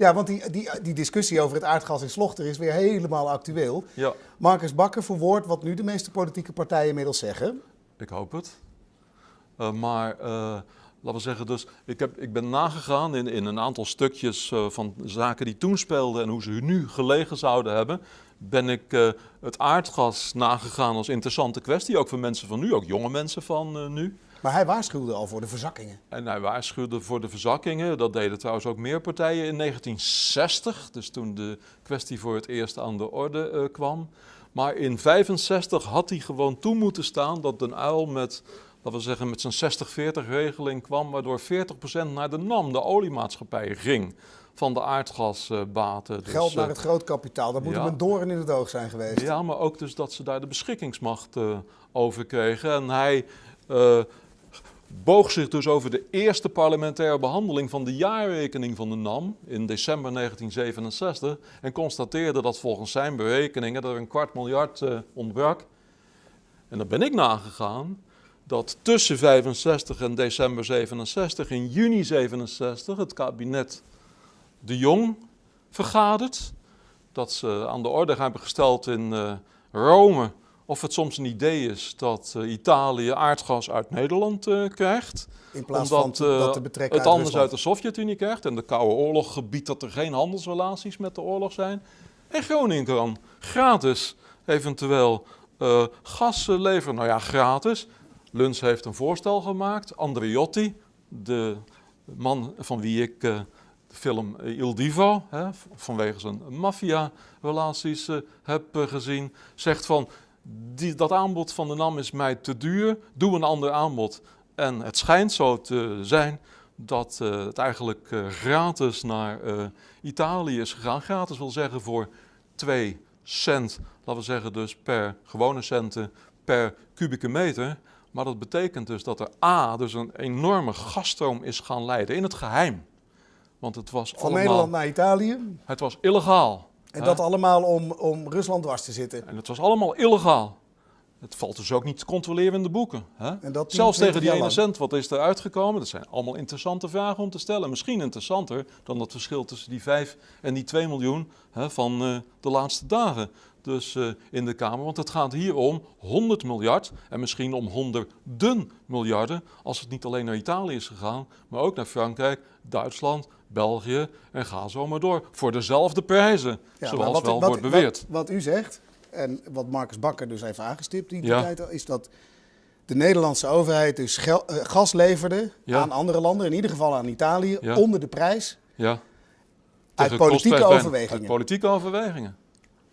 Ja, want die, die, die discussie over het aardgas in Slochter is weer helemaal actueel. Ja, Marcus Bakker verwoordt wat nu de meeste politieke partijen inmiddels zeggen. ik hoop het. Eh, maar eh, laten we zeggen, dus ik, heb, ik ben nagegaan in, in een aantal stukjes eh, van zaken die toen speelden en hoe ze nu gelegen zouden hebben. Ben ik het aardgas nagegaan als interessante kwestie, ook voor mensen van nu, ook jonge mensen van nu. Maar hij waarschuwde al voor de verzakkingen. En hij waarschuwde voor de verzakkingen. Dat deden trouwens ook meer partijen in 1960, dus toen de kwestie voor het eerst aan de orde eh, kwam. Maar in 65 had hij gewoon toe moeten staan dat Den Uyl met, laten we zeggen, met zijn 60-40 regeling kwam, waardoor 40% naar de NAM, de oliemaatschappij, ging van de aardgasbaten. Dus, Geld naar eh, het grootkapitaal, dat moet ja. hem een doorn in het oog zijn geweest. ja, maar ook dus dat ze daar de beschikkingsmacht eh, over kregen. En hij boog zich dus over de eerste parlementaire behandeling van de jaarrekening van de NAM in december 1967 en constateerde dat volgens zijn berekeningen er een kwart miljard eh, ontbrak. En dan ben ik nagegaan dat tussen 65 en december 67, in juni 67, het kabinet De Jong vergadert. Dat ze aan de orde hebben gesteld in eh, Rome of het soms een idee is dat eh, Italië aardgas uit Nederland eh, krijgt. In plaats Omdat van eh, dat te betrekken het uit anders Rusland. uit de Sovjet-Unie krijgt. En de Koude Oorlog gebiedt dat er geen handelsrelaties met de oorlog zijn. En Groningen kan gratis eventueel eh, gas eh, leveren. Nou ja, gratis. Luns heeft een voorstel gemaakt. Andriotti, de man van wie ik eh, de film Il Divo, hè, vanwege zijn maffia-relaties eh, heb eh, gezien, zegt van die, dat aanbod van de NAM is mij te duur, doe een ander aanbod. En het schijnt zo te zijn dat eh, het eigenlijk eh, gratis naar eh, Italië is gegaan. Gratis wil zeggen voor 2 cent, laten we zeggen dus per gewone centen per kubieke meter. Maar dat betekent dus dat er A, dus een enorme gasstroom is gaan leiden in het geheim. Want het was Van allemaal, Nederland naar Italië. het was illegaal. En dat allemaal om, om Rusland dwars te zitten. En het was allemaal illegaal. Het valt dus ook niet te controleren in de boeken. Hè? En dat 10, Zelfs 20 tegen die ene cent, wat is er uitgekomen? Dat zijn allemaal interessante vragen om te stellen. Misschien interessanter dan het verschil tussen die 5 en die 2 miljoen hè, van eh, de laatste dagen. Dus eh, in de Kamer, want het gaat hier om 100 miljard en misschien om honderden miljarden. Als het niet alleen naar Italië is gegaan, maar ook naar Frankrijk, Duitsland, België en ga zo maar door. Voor dezelfde prijzen, Ja, zoals wat- wel wat- wordt beweerd. Wat, wat u zegt, en wat Marcus Bakker dus heeft aangestipt die Ja. tijd al, is dat de Nederlandse overheid dus gel- eh, gas leverde Ja. aan andere landen, in ieder geval aan Italië, Ja. onder de prijs. Ja. Uit politieke overwegingen. Uit politieke overwegingen.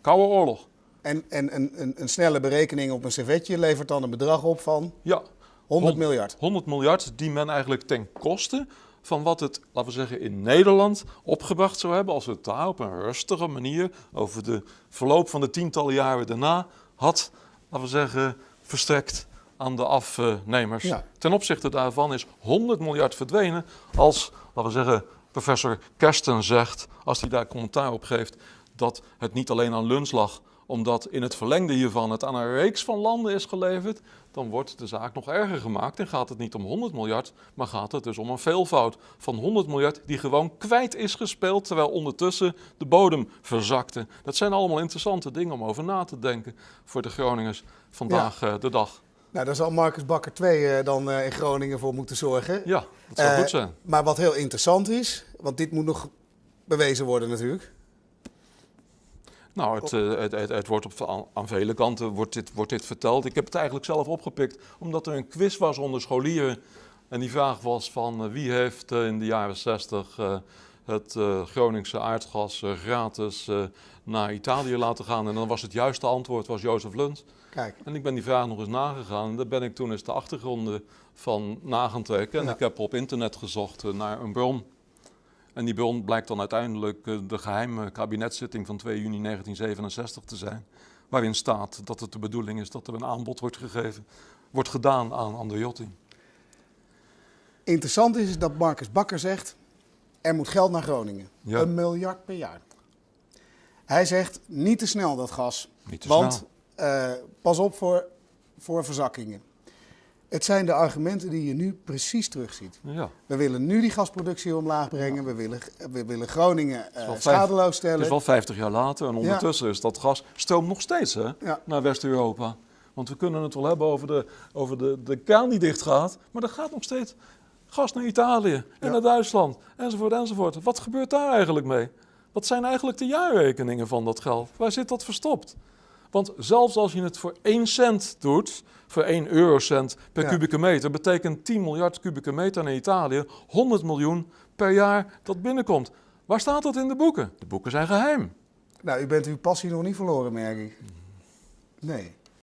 Koude oorlog. En, en een, een, een snelle berekening op een servetje levert dan een bedrag op van Ja, 100 Hon- miljard. 100 miljard die men eigenlijk ten koste van wat het, laten we zeggen, in Nederland opgebracht zou hebben als het daar op een rustige manier over de verloop van de tientallen jaren daarna had, laten we zeggen, verstrekt aan de afnemers. Ja. Ten opzichte daarvan is 100 miljard verdwenen als, laten we zeggen, professor Kersten zegt, als hij daar commentaar op geeft, dat het niet alleen aan Luns lag, omdat in het verlengde hiervan het aan een reeks van landen is geleverd, dan wordt de zaak nog erger gemaakt en gaat het niet om 100 miljard, maar gaat het dus om een veelvoud van 100 miljard die gewoon kwijt is gespeeld, terwijl ondertussen de bodem verzakte. Dat zijn allemaal interessante dingen om over na te denken voor de Groningers vandaag eh, de dag. Nou, daar zal Marcus Bakker 2 eh, dan eh, in Groningen voor moeten zorgen. Ja, dat zou goed zijn. Maar wat heel interessant is, want dit moet nog bewezen worden natuurlijk. Nou, het, eh, het, het, het wordt op, aan, vele kanten wordt dit, wordt dit verteld. Ik heb het eigenlijk zelf opgepikt omdat er een quiz was onder scholieren. En die vraag was van eh, wie heeft eh, in de jaren 60 eh, het Groningse aardgas gratis naar Italië laten gaan. En dan was het juiste antwoord was Jozef Luns. Kijk, En ik ben die vraag nog eens nagegaan. En daar ben ik toen eens de achtergronden van na gaan trekken. En Ja. ik heb op internet gezocht naar een bron. En die bron blijkt dan uiteindelijk eh, de geheime kabinetszitting van 2 juni 1967 te zijn. Waarin staat dat het de bedoeling is dat er een aanbod wordt gegeven, wordt gedaan aan Andriotti. interessant is dat Marcus Bakker zegt, er moet geld naar Groningen. Ja. Een miljard per jaar. Hij zegt, niet te snel dat gas. Niet te Want snel. eh, pas op voor, voor verzakkingen. Het zijn de argumenten die je nu precies terugziet. Ja. We willen nu die gasproductie omlaag brengen. We, willen, we willen Groningen vijf- schadeloos Het stellen. is wel 50 jaar later en ondertussen is dat gas stroomt nog steeds hè, naar West-Europa. Want we kunnen het wel hebben over, de, over de, de kraan die dicht gaat, maar er gaat nog steeds gas naar Italië en naar Duitsland enzovoort enzovoort. Wat gebeurt daar eigenlijk mee? Wat zijn eigenlijk de jaarrekeningen van dat geld? Waar zit dat verstopt? Want zelfs als je het voor 1 cent doet, voor 1 eurocent per Ja. kubieke meter, betekent 10 miljard kubieke meter naar Italië 100 miljoen per jaar dat binnenkomt. Waar staat dat in de boeken? De boeken zijn geheim. Nou, u bent uw passie nog niet verloren, merk ik. Nee.